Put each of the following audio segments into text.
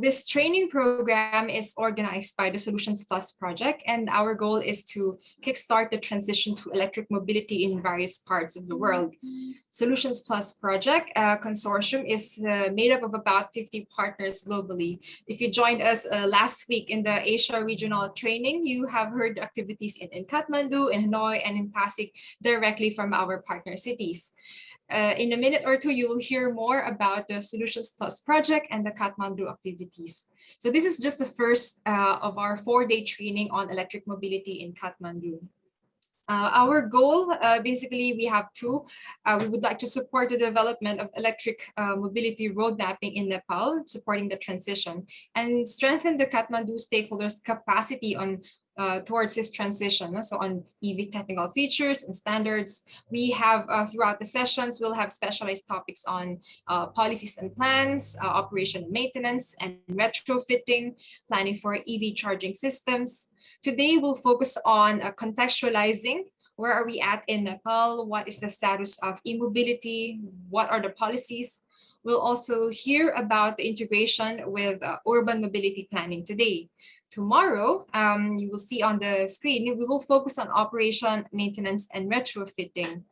This training program is organized by the Solutions Plus project, and our goal is to kickstart the transition to electric mobility in various parts of the world. Solutions Plus project uh, consortium is uh, made up of about 50 partners globally. If you joined us uh, last week in the Asia regional training, you have heard activities in, in Kathmandu, in Hanoi, and in Pasig directly from our partner cities. Uh, in a minute or two, you will hear more about the Solutions Plus project and the Kathmandu So this is just the first uh, of our four-day training on electric mobility in Kathmandu. Uh, our goal, uh, basically, we have two. Uh, we would like to support the development of electric uh, mobility road mapping in Nepal, supporting the transition, and strengthen the Kathmandu stakeholders' capacity on uh, towards this transition. So on EV technical features and standards, we have uh, throughout the sessions, we'll have specialized topics on uh, policies and plans, uh, operation maintenance, and retrofitting, planning for EV charging systems. Today, we'll focus on uh, contextualizing where are we at in Nepal? What is the status of e-mobility? What are the policies? We'll also hear about the integration with uh, urban mobility planning today. Tomorrow, um, you will see on the screen, we will focus on operation, maintenance, and retrofitting.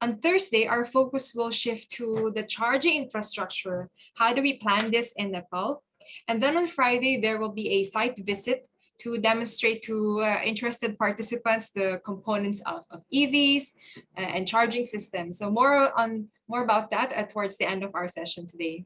On Thursday, our focus will shift to the charging infrastructure. How do we plan this in Nepal? And then on Friday, there will be a site visit to demonstrate to uh, interested participants the components of, of EVs uh, and charging systems. So more on more about that uh, towards the end of our session today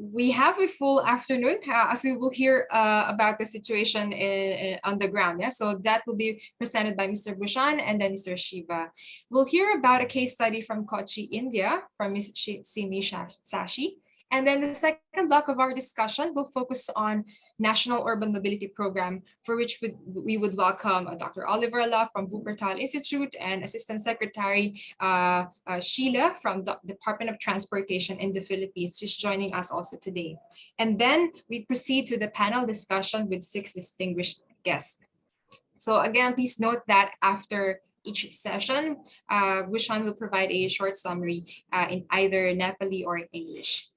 we have a full afternoon uh, as we will hear uh, about the situation in, in, on the ground. Yeah, so that will be presented by Mr. Bhushan and then Mr. Shiva. We'll hear about a case study from Kochi, India, from Ms. Simi Sashi. And then the second block of our discussion will focus on National Urban Mobility Program, for which we, would welcome uh, Dr. Oliver from Wuppertal Institute and Assistant Secretary uh, uh, Sheila from the Department of Transportation in the Philippines, just joining us also today. And then we proceed to the panel discussion with six distinguished guests. So again, please note that after each session, uh, Bhushan will provide a short summary uh, in either Nepali or English.